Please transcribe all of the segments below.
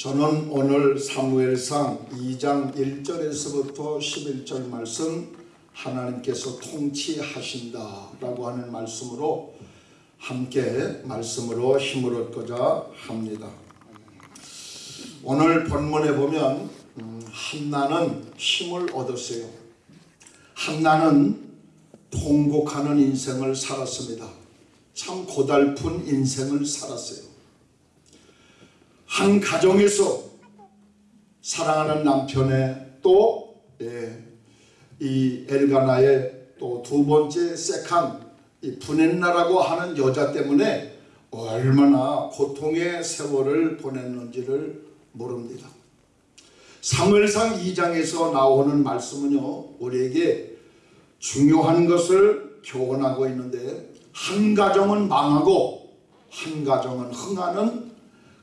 저는 오늘 사무엘상 2장 1절에서부터 11절 말씀 하나님께서 통치하신다 라고 하는 말씀으로 함께 말씀으로 힘을 얻고자 합니다. 오늘 본문에 보면 음, 한나는 힘을 얻었어요. 한나는 통곡하는 인생을 살았습니다. 참 고달픈 인생을 살았어요. 한 가정에서 사랑하는 남편의 또, 예, 이 엘가나의 또 두 번째 세칸, 이 분했나라고 하는 여자 때문에 얼마나 고통의 세월을 보냈는지를 모릅니다. 사무엘상 2장에서 나오는 말씀은요, 우리에게 중요한 것을 교훈하고 있는데, 한 가정은 망하고, 한 가정은 흥하는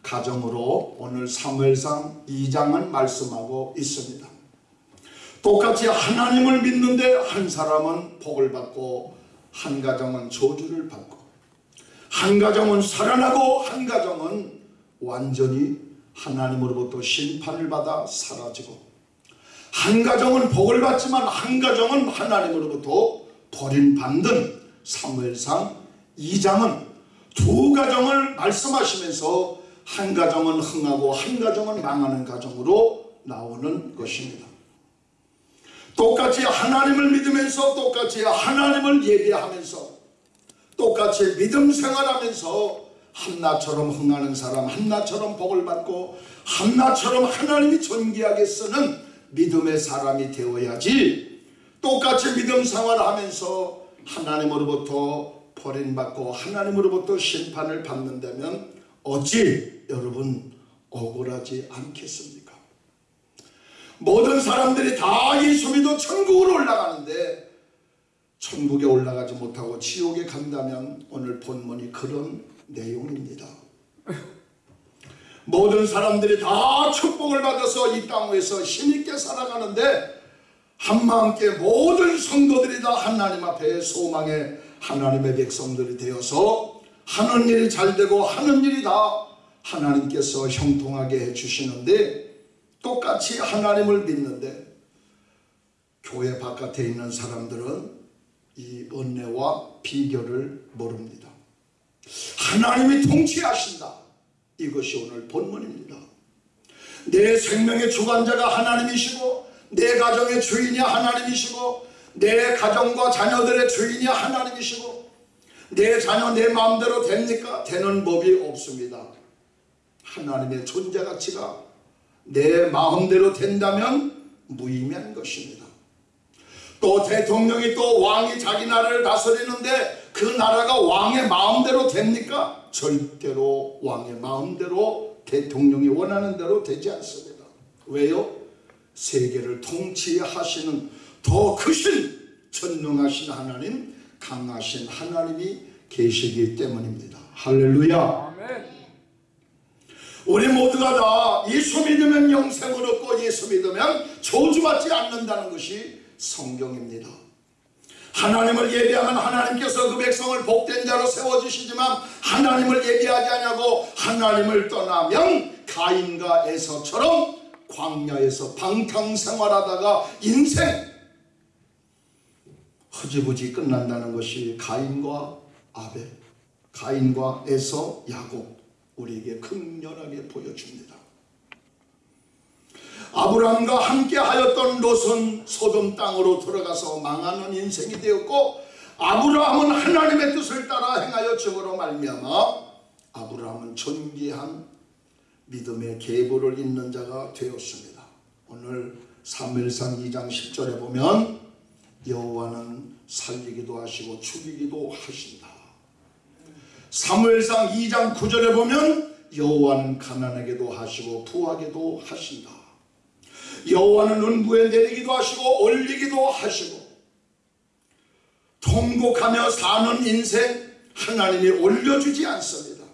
가정으로 오늘 사무엘상 2장은 말씀하고 있습니다. 똑같이 하나님을 믿는데 한 사람은 복을 받고 한 가정은 저주를 받고 한 가정은 살아나고 한 가정은 완전히 하나님으로부터 심판을 받아 사라지고 한 가정은 복을 받지만 한 가정은 하나님으로부터 버림받는 사무엘상 2장은 두 가정을 말씀하시면서 한 가정은 흥하고 한 가정은 망하는 가정으로 나오는 것입니다. 똑같이 하나님을 믿으면서 똑같이 하나님을 예배하면서 똑같이 믿음 생활하면서 한나처럼 흥하는 사람 한나처럼 복을 받고 한나처럼 하나님이 존귀하게 쓰는 믿음의 사람이 되어야지 똑같이 믿음 생활하면서 하나님으로부터 버림받고 하나님으로부터 심판을 받는다면 어찌 여러분 억울하지 않겠습니까? 모든 사람들이 다 예수 믿어 천국으로 올라가는데 천국에 올라가지 못하고 지옥에 간다면 오늘 본문이 그런 내용입니다. 모든 사람들이 다 축복을 받아서 이 땅에서 힘있게 살아가는데 한마음께 모든 성도들이 다 하나님 앞에 소망의 하나님의 백성들이 되어서 하는 일이 잘 되고 하는 일이 다 하나님께서 형통하게 해주시는데 똑같이 하나님을 믿는데 교회 바깥에 있는 사람들은 이 은혜와 비결을 모릅니다. 하나님이 통치하신다. 이것이 오늘 본문입니다. 내 생명의 주관자가 하나님이시고 내 가정의 주인이 하나님이시고 내 가정과 자녀들의 주인이 하나님이시고 내 자녀 내 마음대로 됩니까? 되는 법이 없습니다. 하나님의 존재 가치가 내 마음대로 된다면 무의미한 것입니다. 또 대통령이 또 왕이 자기 나라를 다스리는데 그 나라가 왕의 마음대로 됩니까? 절대로 왕의 마음대로 대통령이 원하는 대로 되지 않습니다. 왜요? 세계를 통치하시는 더 크신 전능하신 하나님 강하신 하나님이 계시기 때문입니다. 할렐루야. 우리 모두가 다 예수 믿으면 영생을 얻고 예수 믿으면 저주받지 않는다는 것이 성경입니다. 하나님을 예배하면 하나님께서 그 백성을 복된 자로 세워주시지만 하나님을 예배하지 않냐고 하나님을 떠나면 가인과 에서처럼 광야에서 방탕생활하다가 인생 허지부지 끝난다는 것이 가인과 아벨, 가인과 에서, 야곱 우리에게 극렬하게 보여줍니다. 아브라함과 함께 하였던 롯은 소돔 땅으로 들어가서 망하는 인생이 되었고 아브라함은 하나님의 뜻을 따라 행하여 죽으로 말미암아 아브라함은 존귀한 믿음의 계보를 잇는 자가 되었습니다. 오늘 3일상 2장 10절에 보면 여호와는 살리기도 하시고 죽이기도 하신다. 사무엘상 2장 9절에 보면 여호와는 가난하게도 하시고 부하게도 하신다. 여호와는 은부에 내리기도 하시고 올리기도 하시고 통곡하며 사는 인생 하나님이 올려주지 않습니다.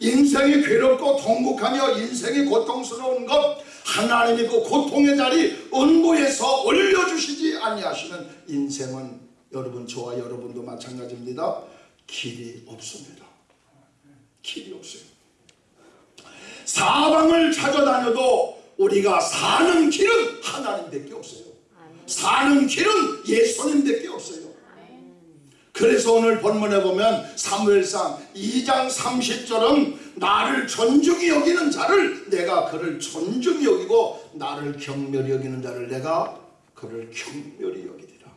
인생이 괴롭고 통곡하며 인생이 고통스러운 것 하나님이 그 고통의 자리 은부에서 올려주시지 아니하시면 인생은 여러분 저와 여러분도 마찬가지입니다. 길이 없습니다. 길이 없어요. 사방을 찾아다녀도 우리가 사는 길은 하나님밖에 없어요. 사는 길은 예수님밖에 없어요. 그래서 오늘 본문에 보면 사무엘상 2장 30절은 나를 존중히 여기는 자를 내가 그를 존중히 여기고 나를 경멸히 여기는 자를 내가 그를 경멸히 여기리라.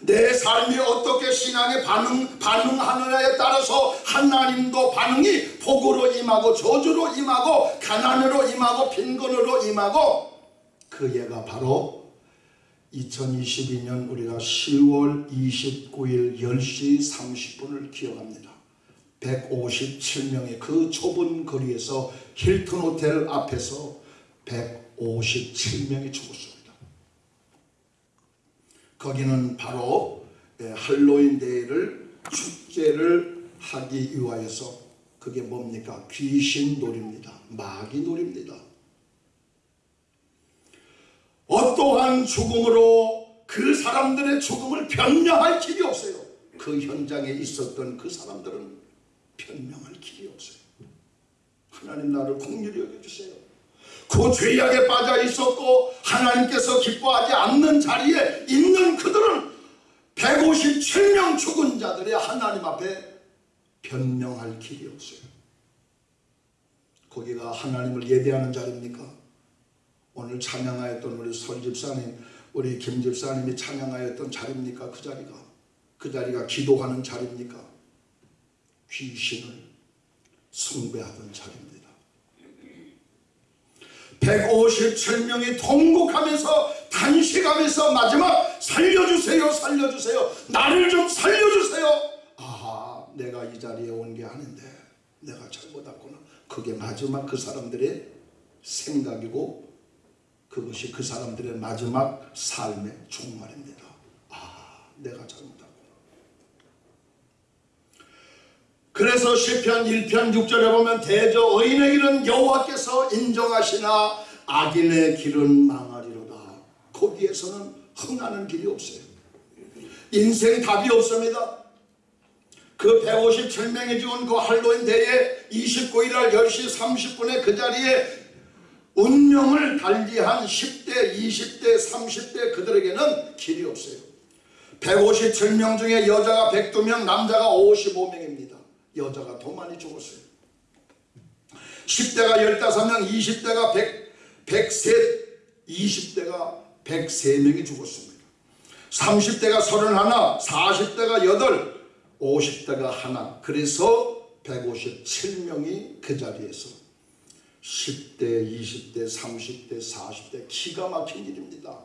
내 삶이 어떻게 신앙에 반응, 반응하느냐에 따라서 하나님도 반응이 복으로 임하고 저주로 임하고 가난으로 임하고 빈곤으로 임하고 그 예가 바로 2022년 우리가 10월 29일 10시 30분을 기억합니다. 157명의 그 좁은 거리에서 힐튼 호텔 앞에서 157명이 죽었습니다. 거기는 바로 예, 할로윈 데이를 축제를 하기 위하여서 그게 뭡니까? 귀신 놀입니다. 마귀 놀입니다. 어떠한 죽음으로 그 사람들의 죽음을 변명할 길이 없어요. 그 현장에 있었던 그 사람들은 변명할 길이 없어요. 하나님 나를 공률히 여겨주세요. 그 죄악에 빠져 있었고 하나님께서 기뻐하지 않는 자리에 있는 그들은 157명 죽은 자들이 하나님 앞에 변명할 길이 없어요. 거기가 하나님을 예배하는 자리입니까? 오늘 찬양하였던 우리 설집사님, 우리 김 집사님이 찬양하였던 자리입니까? 그 자리가 그 자리가 기도하는 자리입니까? 귀신을 숭배하던 자리입니다. 157명이 통곡하면서 단식하면서 마지막 살려주세요 살려주세요 나를 좀 살려주세요 아 내가 이 자리에 온 게 아닌데 내가 잘못했구나 그게 마지막 그 사람들의 생각이고 그것이 그 사람들의 마지막 삶의 종말입니다 아 내가 잘못했구나 그래서 시편 1편 6절에 보면 대저 의인의 길은 여호와께서 인정하시나 악인의 길은 망하리로다. 거기에서는 흥하는 길이 없어요. 인생 답이 없습니다. 그 157명이 죽은 그 할로윈 대회 29일 날 10시 30분에 그 자리에 운명을 달리한 10대, 20대, 30대 그들에게는 길이 없어요. 157명 중에 여자가 102명, 남자가 55명입니다. 여자가 더 많이 죽었어요. 10대가 15명, 20대가 100, 103, 20대가 103명이 죽었습니다. 30대가 31, 40대가 8, 50대가 하나. 그래서 157명이 그 자리에서 10대, 20대, 30대, 40대 기가 막힌 일입니다.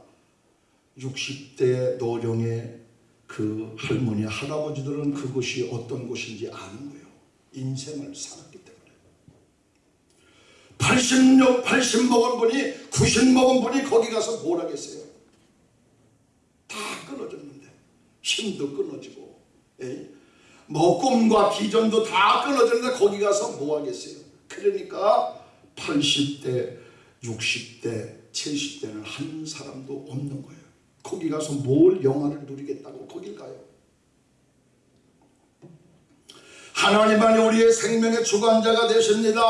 60대 노령의 그 할머니, 할아버지들은 그것이 어떤 곳인지 아는 거예요. 인생을 살았기 때문에 80, 80 먹은 분이 90 먹은 분이 거기 가서 뭘 하겠어요 다 끊어졌는데 힘도 끊어지고 에? 뭐 꿈과 비전도 다 끊어졌는데 거기 가서 뭐 하겠어요 그러니까 80대 60대 70대는 한 사람도 없는 거예요 거기 가서 뭘 영화를 누리겠다고 거길 가요 하나님만이 우리의 생명의 주관자가 되십니다.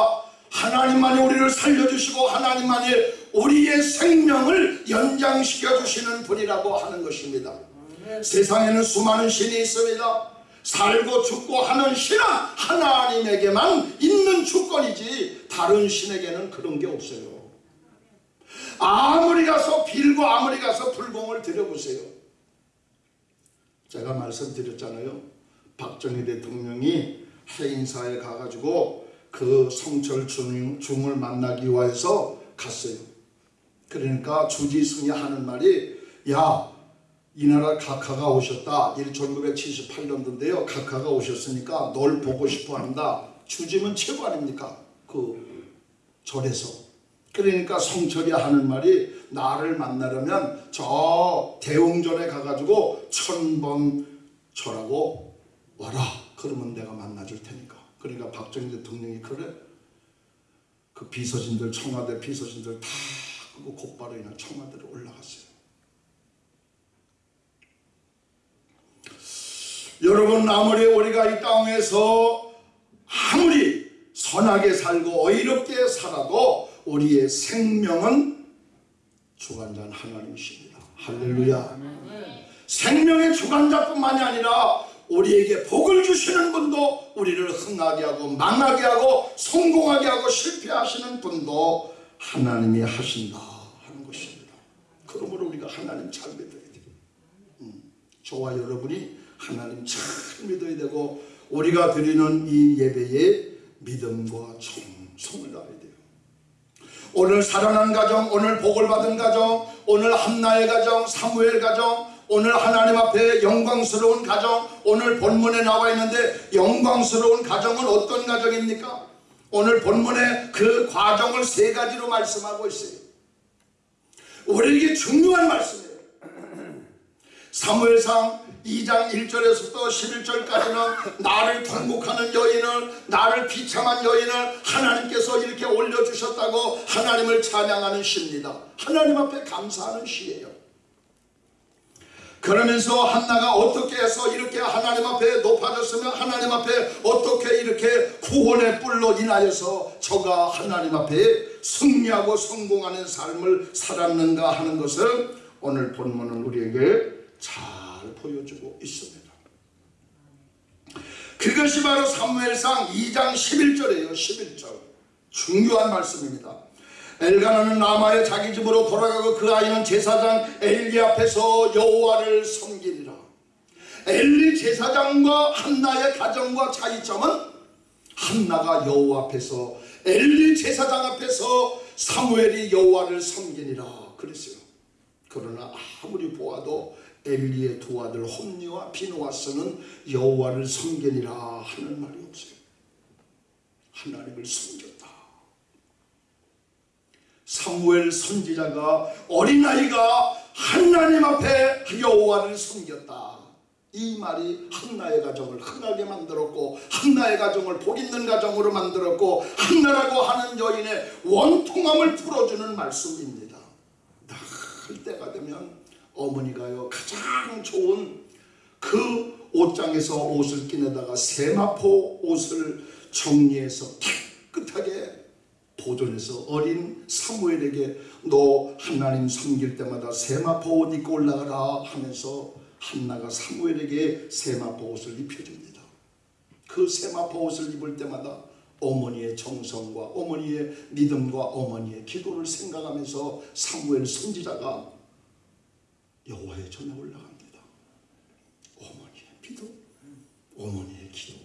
하나님만이 우리를 살려주시고 하나님만이 우리의 생명을 연장시켜 주시는 분이라고 하는 것입니다. 세상에는 수많은 신이 있습니다. 살고 죽고 하는 신은 하나님에게만 있는 주권이지 다른 신에게는 그런 게 없어요. 아무리 가서 빌고 아무리 가서 불공을 드려보세요. 제가 말씀드렸잖아요. 박정희 대통령이 해인사에 가가지고 그 성철 중, 을 만나기 위해서 갔어요. 그러니까 주지승이 하는 말이 야 이 나라 각하가 오셨다. 1978년도인데요. 각하가 오셨으니까 널 보고 싶어 한다. 주지면 최고 아닙니까? 그 절에서. 그러니까 성철이 하는 말이 나를 만나려면 저 대웅전에 가가지고 천번 절하고 와라. 그러면 내가 만나줄 테니까. 그러니까 박정희 대통령이 그래. 그 비서진들 청와대 비서진들 다 끄고 곧바로 그냥 청와대로 올라갔어요. 여러분 아무리 우리가 이 땅에서 아무리 선하게 살고 의롭게 살아도 우리의 생명은 주관자는 하나님이십니다. 할렐루야. 생명의 주관자뿐만이 아니라 우리에게 복을 주시는 분도 우리를 흥하게 하고 망하게 하고 성공하게 하고 실패하시는 분도 하나님이 하신다 하는 것입니다. 그러므로 우리가 하나님 잘 믿어야 돼요. 음, 저와 여러분이 하나님 잘 믿어야 되고 우리가 드리는 이 예배에 믿음과 정성을 다해야 돼요. 오늘 살아난 가정, 오늘 복을 받은 가정, 오늘 한나의 가정, 사무엘 가정, 오늘 하나님 앞에 영광스러운 가정, 오늘 본문에 나와 있는데 영광스러운 가정은 어떤 가정입니까? 오늘 본문에 그 과정을 세 가지로 말씀하고 있어요. 우리에게 중요한 말씀이에요. 사무엘상 2장 1절에서부터 11절까지는 나를 통곡하는 여인을 나를 비참한 여인을 하나님께서 이렇게 올려주셨다고 하나님을 찬양하는 시입니다. 하나님 앞에 감사하는 시예요. 그러면서 한나가 어떻게 해서 이렇게 하나님 앞에 높아졌으면 하나님 앞에 어떻게 이렇게 구원의 뿔로 인하여서 저가 하나님 앞에 승리하고 성공하는 삶을 살았는가 하는 것을 오늘 본문은 우리에게 잘 보여주고 있습니다. 그것이 바로 사무엘상 2장 11절이에요. 11절. 중요한 말씀입니다. 엘가나는 라마의 자기 집으로 돌아가고 그 아이는 제사장 엘리 앞에서 여호와를 섬기리라. 엘리 제사장과 한나의 가정과 차이점은 한나가 여호와 앞에서 엘리 제사장 앞에서 사무엘이 여호와를 섬기니라 그랬어요. 그러나 아무리 보아도 엘리의 두 아들 홈니와 비누아스는 여호와를 섬기니라 하는 말이 없어요. 하나님을 섬겼다. 사무엘 선지자가 어린아이가 하나님 앞에 여호와를 섬겼다. 이 말이 한나의 가정을 흥하게 만들었고 한나의 가정을 복 있는 가정으로 만들었고 한나라고 하는 여인의 원통함을 풀어주는 말씀입니다. 날 때가 되면 어머니가요 가장 좋은 그 옷장에서 옷을 끼내다가 세마포 옷을 정리해서 깨끗하게 보존해서 어린 사무엘에게 너 하나님 섬길 때마다 세마포 옷 입고 올라가라 하면서 한나가 사무엘에게 세마포 옷을 입혀줍니다. 그 세마포 옷을 입을 때마다 어머니의 정성과 어머니의 믿음과 어머니의 기도를 생각하면서 사무엘 선지자가 여호와의 전에 올라갑니다. 어머니의 기도, 어머니의 기도,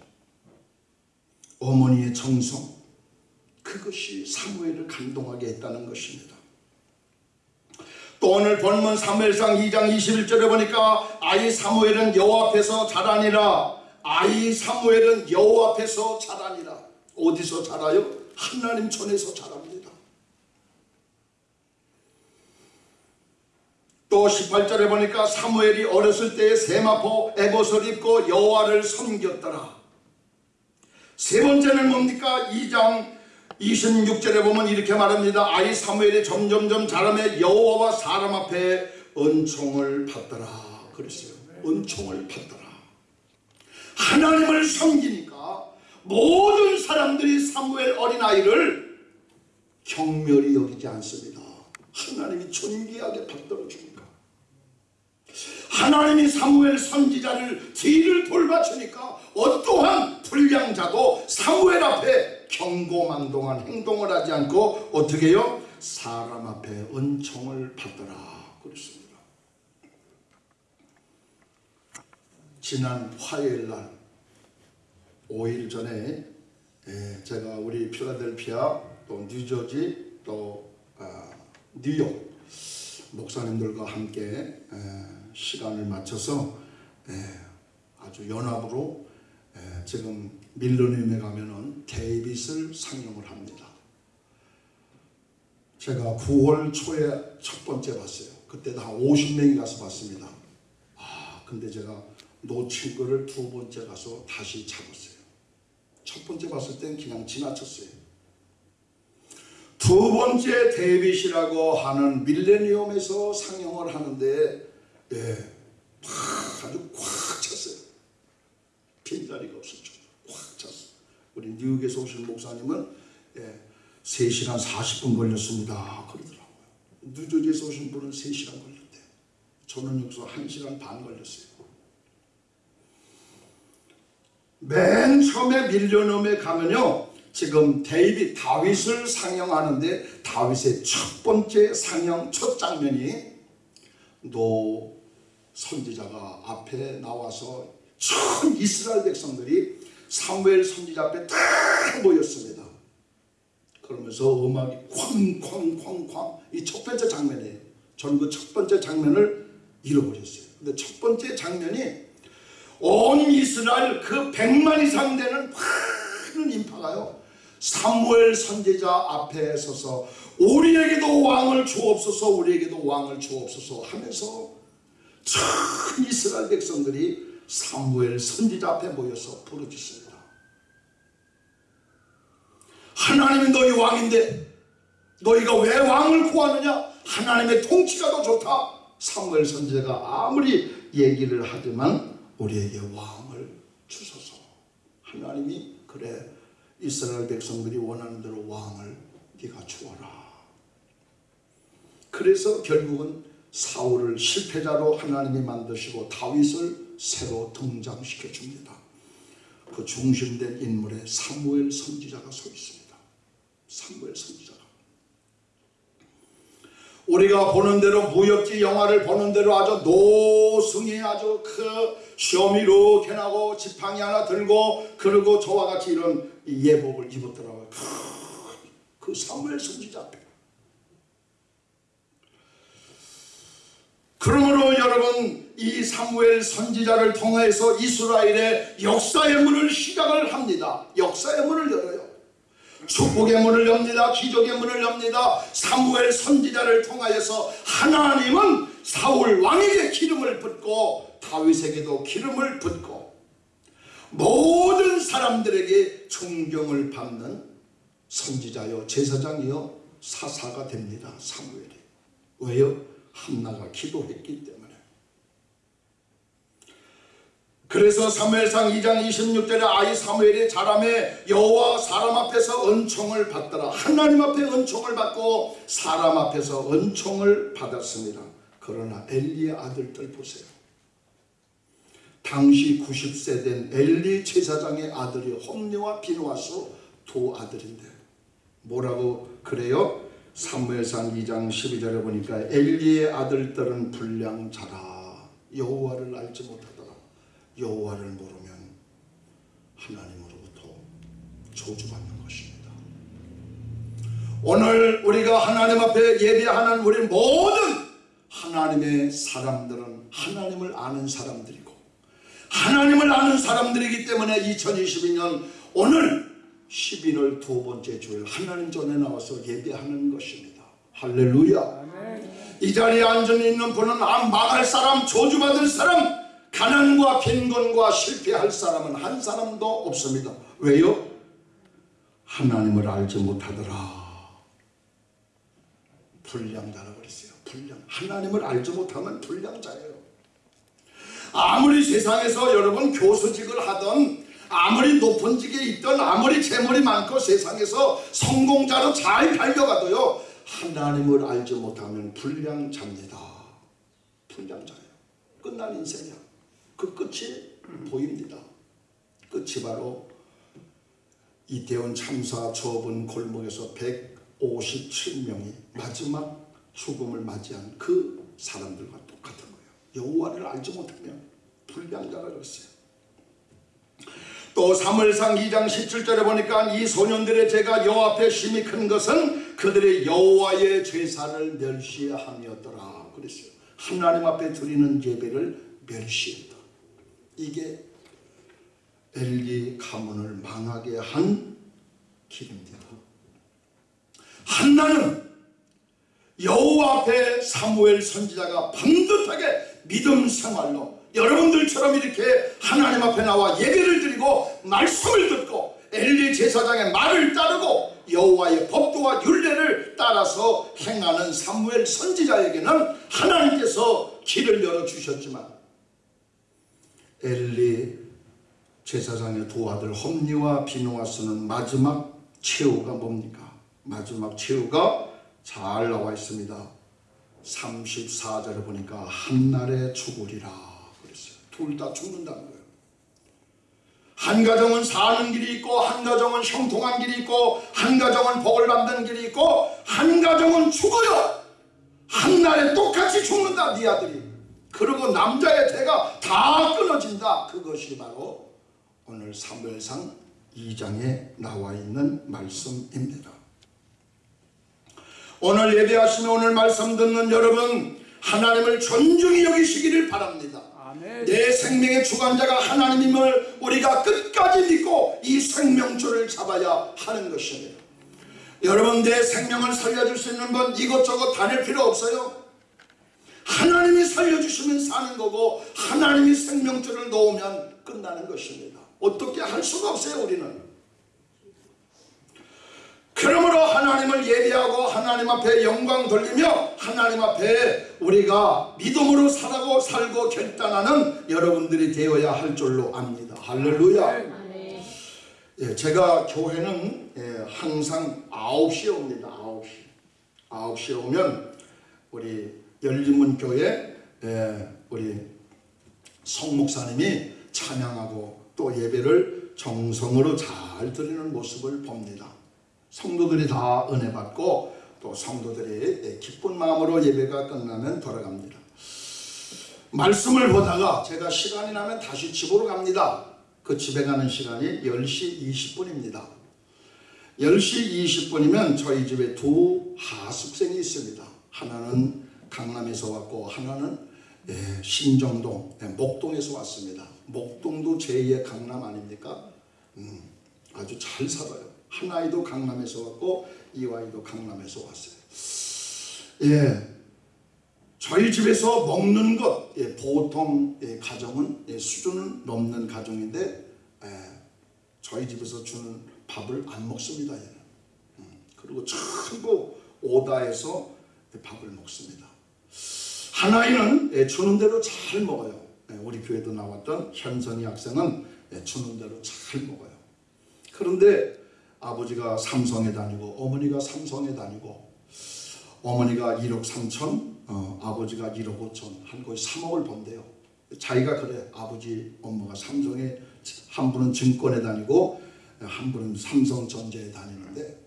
어머니의 정성, 그것이 사무엘을 감동하게 했다는 것입니다. 또 오늘 본문 사무엘상 2장 21절에 보니까 아이 사무엘은 여호와 앞에서 자라니라 아이 사무엘은 여호와 앞에서 자라니라 어디서 자라요? 하나님 전에서 자랍니다. 또 18절에 보니까 사무엘이 어렸을 때에 세마포 에봇을 입고 여호와를 섬겼더라. 세 번째는 뭡니까? 2장 26절에 보면 이렇게 말합니다. 아이 사무엘이 점점점 자라며 여호와와 사람 앞에 은총을 받더라. 그랬어요. 은총을 받더라. 하나님을 섬기니까 모든 사람들이 사무엘 어린아이를 경멸히 여기지 않습니다. 하나님이 존귀하게 받들어 주니까. 하나님이 사무엘 선지자를 뒤를 돌봐주니까 어떠한 불량자도 사무엘 앞에 경고망동한 행동을 하지 않고 어떻게 해요? 사람 앞에 은총을 받더라 그랬습니다. 지난 화요일 날 5일 전에 예, 제가 우리 필라델피아 또 뉴저지 또 아, 뉴욕 목사님들과 함께 시간을 맞춰서 아주 연합으로 지금 밀러니움에 가면은 데이빗을 상영을 합니다. 제가 9월 초에 첫 번째 봤어요. 그때도 한 50명이 가서 봤습니다. 아, 근데 제가 놓친 거를 두 번째 가서 다시 잡았어요. 첫 번째 봤을 땐 그냥 지나쳤어요. 두 번째 데이빗이라고 하는 밀레니엄에서 상영을 하는데 예, 아주 꽉 찼어요. 빈자리가 없었죠. 꽉 찼어요. 우리 뉴욕에서 오신 목사님은 예, 3시간 40분 걸렸습니다. 그러더라고요. 뉴저지에서 오신 분은 3시간 걸렸대요. 저는 여기서 1시간 반 걸렸어요. 맨 처음에 밀레니엄에 가면요. 지금 데이빗 다윗을 상영하는데 다윗의 첫 번째 상영 첫 장면이 노 선지자가 앞에 나와서 전 이스라엘 백성들이 사무엘 선지자 앞에 다 모였습니다. 그러면서 음악이 쾅쾅쾅쾅 이 첫 번째 장면이에요. 저는 그 첫 번째 장면을 잃어버렸어요. 근데 첫 번째 장면이 온 이스라엘 그 백만 이상 되는 많은 인파가요. 사무엘 선지자 앞에 서서 우리에게도 왕을 주옵소서 우리에게도 왕을 주옵소서 하면서 전 이스라엘 백성들이 사무엘 선지자 앞에 모여서 부르짖습니다. 하나님이 너희 왕인데 너희가 왜 왕을 구하느냐? 하나님의 통치가 더 좋다. 사무엘 선지자가 아무리 얘기를 하지만 우리에게 왕을 주소서. 하나님이 그래 이스라엘 백성들이 원하는 대로 왕을 네가 주어라. 그래서 결국은 사울을 실패자로 하나님이 만드시고 다윗을 새로 등장시켜 줍니다. 그 중심된 인물에 사무엘 선지자가 서 있습니다. 사무엘 선지자가. 우리가 보는 대로 무협지 영화를 보는 대로 아주 노승이 아주 그 시험이 이렇게 나고 지팡이 하나 들고 그리고 저와 같이 이런 예복을 입었더라고요. 그 사무엘 선지자 앞에. 그러므로 여러분 이 사무엘 선지자를 통해서 이스라엘의 역사의 문을 시작을 합니다. 역사의 문을 열어요. 축복의 문을 엽니다. 기적의 문을 엽니다. 사무엘 선지자를 통하여서 하나님은 사울 왕에게 기름을 붓고 다윗에게도 기름을 붓고 모든 사람들에게 존경을 받는 선지자요 제사장이요 사사가 됩니다. 사무엘이. 왜요? 한나가 기도했기 때문에. 그래서 사무엘상 2장 26절에 아이 사무엘이 자람에 여호와 사람 앞에서 은총을 받더라. 하나님 앞에 은총을 받고 사람 앞에서 은총을 받았습니다. 그러나 엘리의 아들들 보세요. 당시 90세 된 엘리 제사장의 아들이 홈리와 비누아스 두 아들인데 뭐라고 그래요? 사무엘상 2장 12절에 보니까 엘리의 아들들은 불량자라. 여호와를 알지 못하더라. 여호와를 모르면 하나님으로부터 저주받는 것입니다. 오늘 우리가 하나님 앞에 예배하는 우리 모든 하나님의 사람들은 하나님을 아는 사람들이고 하나님을 아는 사람들이기 때문에 2022년 오늘 12월 두 번째 주일 하나님 전에 나와서 예배하는 것입니다. 할렐루야. 이 자리에 앉아 있는 분은 망할 사람, 저주받을 사람, 가난과 빈곤과 실패할 사람은 한 사람도 없습니다. 왜요? 하나님을 알지 못하더라. 불량자라 그랬어요. 불량. 하나님을 알지 못하면 불량자예요. 아무리 세상에서 여러분 교수직을 하던 아무리 높은 직에 있던 아무리 재물이 많고 세상에서 성공자로 잘 달려가도요 하나님을 알지 못하면 불량자입니다. 불량자예요. 끝난 인생이야. 그 끝이 보입니다. 끝이 바로 이태원 참사 좁은 골목에서 157명이 마지막 죽음을 맞이한 그 사람들과 똑같은 거예요. 여호와를 알지 못하면 불량자라 그랬어요 또 사무엘상 2장 17절에 보니까 이 소년들의 죄가 여호와 앞에 심히 큰 것은 그들의 여호와의 제사를 멸시함이었더라 그랬어요. 하나님 앞에 드리는 예배를 멸시했다. 이게 엘리 가문을 망하게 한 길입니다. 한나는 여호와 앞에 사무엘 선지자가 반듯하게 믿음 생활로 여러분들처럼 이렇게 하나님 앞에 나와 예배를 드리고 말씀을 듣고 엘리 제사장의 말을 따르고 여호와의 법도와 율례를 따라서 행하는 사무엘 선지자에게는 하나님께서 길을 열어주셨지만 엘리 제사장의 두 아들 험리와 비누아스는 마지막 최후가 뭡니까? 마지막 최후가 잘 나와 있습니다. 34절에 보니까 한날에 죽으리라. 둘 다 죽는다는 거예요. 한 가정은 사는 길이 있고 한 가정은 형통한 길이 있고 한 가정은 복을 받는 길이 있고 한 가정은 죽어요. 한 날에 똑같이 죽는다 네 아들이. 그리고 남자의 대가 다 끊어진다. 그것이 바로 오늘 사무엘상 2장에 나와 있는 말씀입니다. 오늘 예배하시며 오늘 말씀 듣는 여러분 하나님을 존중히 여기시기를 바랍니다. 내 생명의 주관자가 하나님임을 우리가 끝까지 믿고 이 생명줄을 잡아야 하는 것입니다. 여러분 내 생명을 살려줄 수 있는 분 이것저것 다닐 필요 없어요. 하나님이 살려주시면 사는 거고 하나님이 생명줄을 놓으면 끝나는 것입니다. 어떻게 할 수가 없어요 우리는. 그러므로 하나님을 예배하고 하나님 앞에 영광 돌리며 하나님 앞에 우리가 믿음으로 살고 살고 결단하는 여러분들이 되어야 할 줄로 압니다. 할렐루야. 예, 제가 교회는 예, 항상 9시에 옵니다. 9시. 9시에 오면 우리 열린문 교회 예, 우리 성 목사님이 찬양하고 또 예배를 정성으로 잘 드리는 모습을 봅니다. 성도들이 다 은혜 받고 또 성도들이 예, 기쁜 마음으로 예배가 끝나면 돌아갑니다. 말씀을 보다가 제가 시간이 나면 다시 집으로 갑니다. 그 집에 가는 시간이 10시 20분입니다. 10시 20분이면 저희 집에 두 하숙생이 있습니다. 하나는 강남에서 왔고 하나는 예, 신정동, 예, 목동에서 왔습니다. 목동도 제2의 강남 아닙니까? 음, 아주 잘 살아요. 한 아이도 강남에서 왔고 이 아이도 강남에서 왔어요. 예, 저희 집에서 먹는 것 예, 보통 예, 가정은 예, 수준은 넘는 가정인데 예, 저희 집에서 주는 밥을 안 먹습니다. 음, 그리고 전부 오다해서 예, 밥을 먹습니다. 한 아이는 예, 주는 대로 잘 먹어요. 예, 우리 교회도 나왔던 현선이 학생은 예, 주는 대로 잘 먹어요. 그런데 아버지가 삼성에 다니고 어머니가 삼성에 다니고 어머니가 1억 3천, 어, 아버지가 1억 5천, 한 거의 3억을 번대요. 자기가 그래, 아버지, 엄마가 삼성에, 한 분은 증권에 다니고, 한 분은 삼성전자에 다니는데,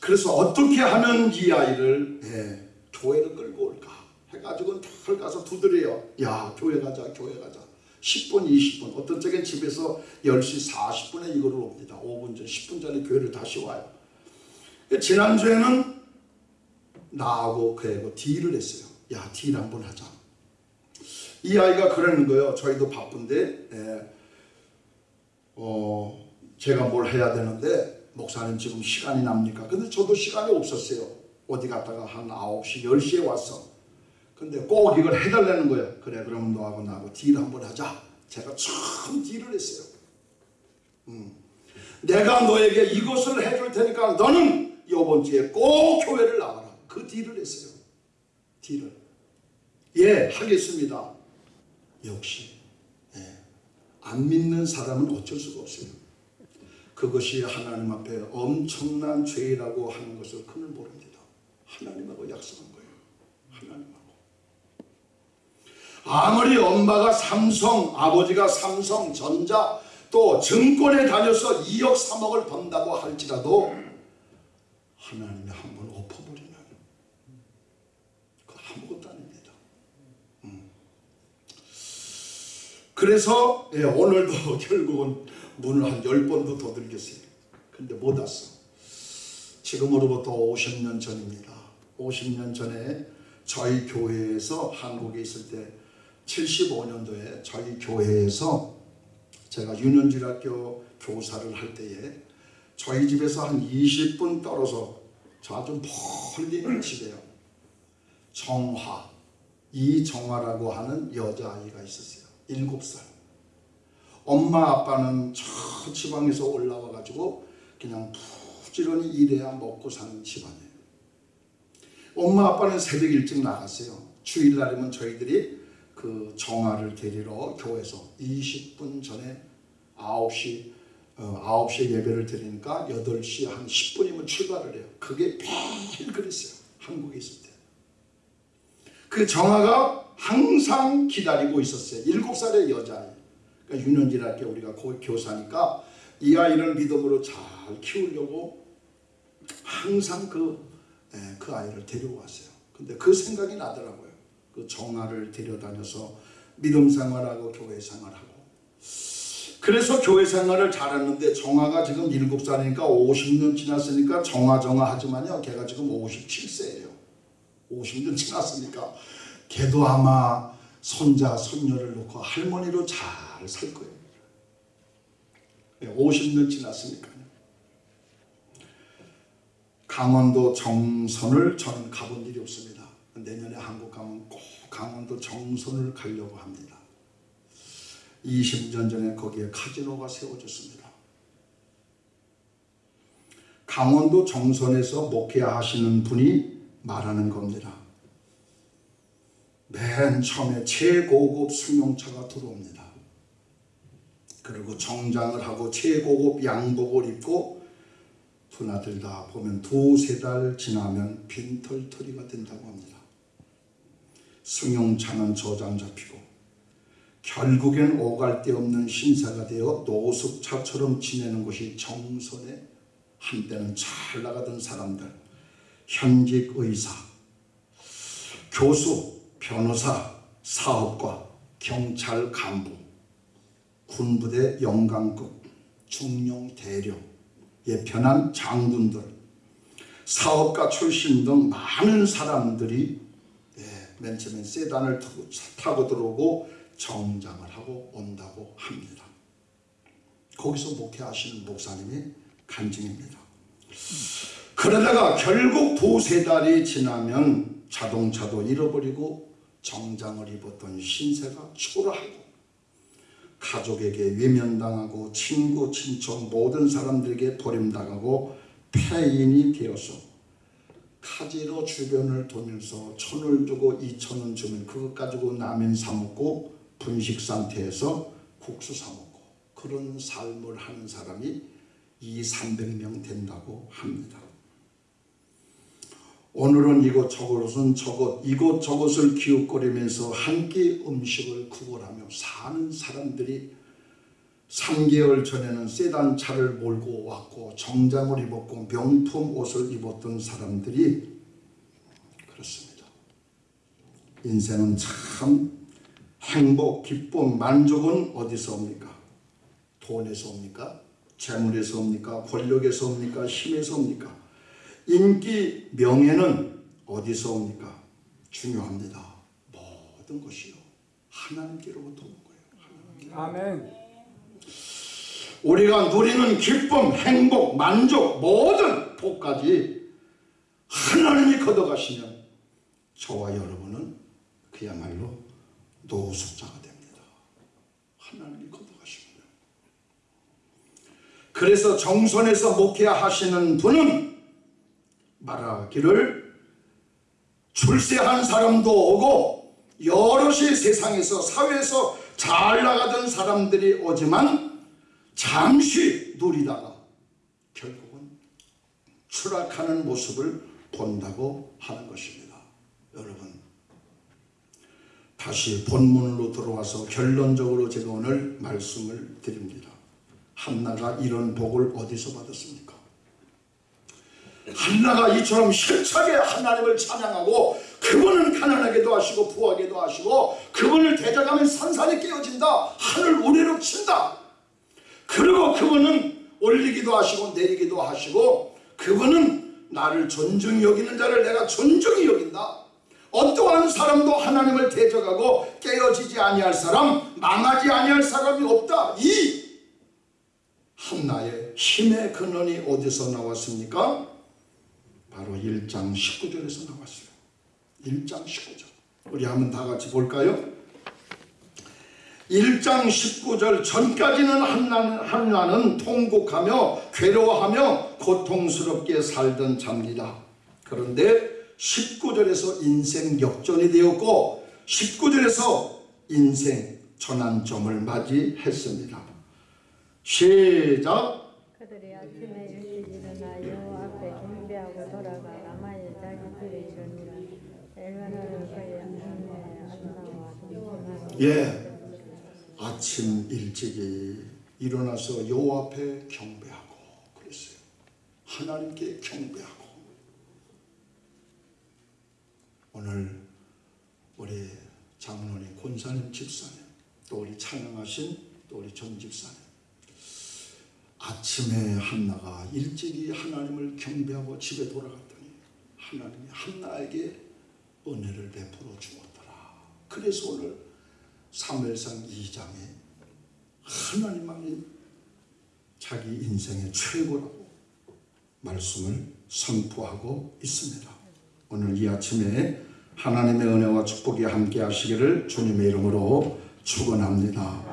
그래서 어떻게 하면 이 아이를, 예, 교회를 끌고 올까? 해가지고 탁 가서 두드려요. 야, 교회 가자, 교회 가자. 10분, 20분. 어떤 적엔 집에서 10시 40분에 이거를 옵니다. 5분 전, 10분 전에 교회를 다시 와요. 지난주에는 나하고 그 애고 딜을 했어요. 야, 딜 한번 하자. 이 아이가 그러는 거예요. 저희도 바쁜데, 예, 어, 제가 뭘 해야 되는데, 목사님 지금 시간이 납니까? 근데 저도 시간이 없었어요. 어디 갔다가 한 9시, 10시에 왔어. 근데 꼭 이걸 해달라는 거예요. 그래, 그럼 너하고 나하고 딜 한번 하자. 제가 처음 딜을 했어요. 음. 내가 너에게 이것을 해줄 테니까 너는 이번 주에 꼭 교회를 나와라. 그 딜을 했어요. 딜을. 예, 하겠습니다. 역시 예, 안 믿는 사람은 어쩔 수가 없어요. 그것이 하나님 앞에 엄청난 죄라고 하는 것을 그는 모릅니다. 하나님하고 약속한 거예요. 하나님하고. 아무리 엄마가 삼성, 아버지가 삼성, 전자, 또 증권에 다녀서 2억 3억을 번다고 할지라도 하나님이 한번 엎어버리면 그 아무것도 아닙니다. 음. 그래서 예, 오늘도 결국은 문을 한 10번도 더 들겠어요. 근데 못 왔어. 지금으로부터 50년 전입니다. 50년 전에 저희 교회에서 한국에 있을 때 75년도에 저희 교회에서 제가 윤현주학교 교사를 할 때에 저희 집에서 한 20분 떨어져 저 아주 멀리 있는 집에요. 정화, 이정화라고 하는 여자아이가 있었어요. 7살. 엄마 아빠는 저 지방에서 올라와 가지고 그냥 부지런히 일해야 먹고 사는 집안이에요. 엄마 아빠는 새벽 일찍 나갔어요. 주일날이면 저희들이 그 정화를 데리러 교회에서 20분 전에 9시 어, 9시에 예배를 드리니까 8시 한 10분이면 출발을 해요. 그게 매일 그랬어요. 한국에 있을 때. 그 정아가 항상 기다리고 있었어요. 7살의 여자아이. 그러니까 유년기랄 우리가 고- 교사니까 이 아이를 믿음으로 잘 키우려고 항상 그, 예, 그 아이를 데려왔어요. 근데 그 생각이 나더라고요. 그 정아를 데려다녀서 믿음 생활하고 교회 생활하고. 그래서 교회 생활을 잘했는데 정아가 지금 7살이니까 50년 지났으니까 정아 하지만요. 걔가 지금 57세예요. 50년 지났으니까 걔도 아마 손자 손녀를 놓고 할머니로 잘 살 거예요. 50년 지났으니까요. 강원도 정선을 저는 가본 일이 없습니다. 내년에 한국 가면 꼭 강원도 정선을 가려고 합니다. 20년 전에 거기에 카지노가 세워졌습니다. 강원도 정선에서 목회하시는 분이 말하는 겁니다. 맨 처음에 최고급 승용차가 들어옵니다. 그리고 정장을 하고 최고급 양복을 입고 드나들다 보면 두세 달 지나면 빈털터리가 된다고 합니다. 승용차는 저장 잡히고 결국엔 오갈 데 없는 신사가 되어 노숙차처럼 지내는 것이 정선의 한때는 잘 나가던 사람들 현직 의사 교수 변호사 사업가 경찰 간부 군부대 영강급 중령 대령 예편한 장군들 사업가 출신 등 많은 사람들이 예, 맨 처음엔 세단을 타고, 타고 들어오고 정장을 하고 온다고 합니다. 거기서 목회하시는 목사님이 간증입니다. 그러다가 결국 두세 달이 지나면 자동차도 잃어버리고 정장을 입었던 신세가 초라하고 가족에게 외면당하고 친구 친척 모든 사람들에게 버림당하고 폐인이 되어서 카지로 주변을 돌면서 천을 주고 이천원 주면 그것 가지고 라면 사 먹고 분식 상태에서 국수 사 먹고 그런 삶을 하는 사람이 2, 300명 된다고 합니다. 오늘은 이곳 저곳은 저곳 이곳 저곳을 기웃거리면서 한 끼 음식을 구걸하며 사는 사람들이 3개월 전에는 세단 차를 몰고 왔고 정장을 입었고 명품 옷을 입었던 사람들이 그렇습니다. 인생은 참 행복, 기쁨, 만족은 어디서 옵니까? 돈에서 옵니까? 재물에서 옵니까? 권력에서 옵니까? 힘에서 옵니까? 인기, 명예는 어디서 옵니까? 중요합니다. 모든 것이요. 하나님께로부터 오는 거예요. 하나님께. 아멘. 우리가 누리는 기쁨, 행복, 만족, 모든 복까지 하나님이 걷어가시면 저와 여러분은 그야말로 노숙자가 됩니다. 하나님이 걷어가시면. 그래서 정선에서 목회하시는 분은 말하기를 출세한 사람도 오고 여럿이 세상에서 사회에서 잘 나가던 사람들이 오지만 잠시 누리다가 결국은 추락하는 모습을 본다고 하는 것입니다. 여러분 다시 본문으로 들어와서 결론적으로 제가 오늘 말씀을 드립니다. 한나가 이런 복을 어디서 받았습니까? 한나가 이처럼 힘차게 하나님을 찬양하고 그분은 가난하게도 하시고 부하게도 하시고 그분을 대적하면 산산이 깨어진다 하늘 우레로 친다 그리고 그분은 올리기도 하시고 내리기도 하시고 그분은 나를 존중히 여기는 자를 내가 존중히 여긴다 어떠한 사람도 하나님을 대적하고 깨어지지 아니할 사람 망하지 아니할 사람이 없다 이 한나의 힘의 근원이 어디서 나왔습니까? 바로 1장 19절에서 나왔어요. 1장 19절. 우리 한번 다 같이 볼까요? 1장 19절 전까지는 한나는, 한나는 통곡하며 괴로워하며 고통스럽게 살던 자입니다. 그런데 19절에서 인생 역전이 되었고 19절에서 인생 전환점을 맞이했습니다. 시작. 그들이 아침에 일찍 일어나 여호와 앞에 경배하고 돌아가 라마의 자기 집에 이르니라 엘가나는 그의 아내 안나와 동생하고 예. 아침 일찍이 일어나서 여호와 앞에 경배하고 그랬어요. 하나님께 경배하고 오늘 우리 장로님 권사님 집사님 또 우리 찬양하신 또 우리 정 집사님 아침에 한나가 일찍이 하나님을 경배하고 집에 돌아갔더니 하나님이 한나에게 은혜를 베풀어 주었더라. 그래서 오늘 사무엘상 2장에 하나님만이 자기 인생의 최고라고 말씀을 선포하고 있습니다. 오늘 이 아침에 하나님의 은혜와 축복이 함께 하시기를 주님의 이름으로 축원합니다.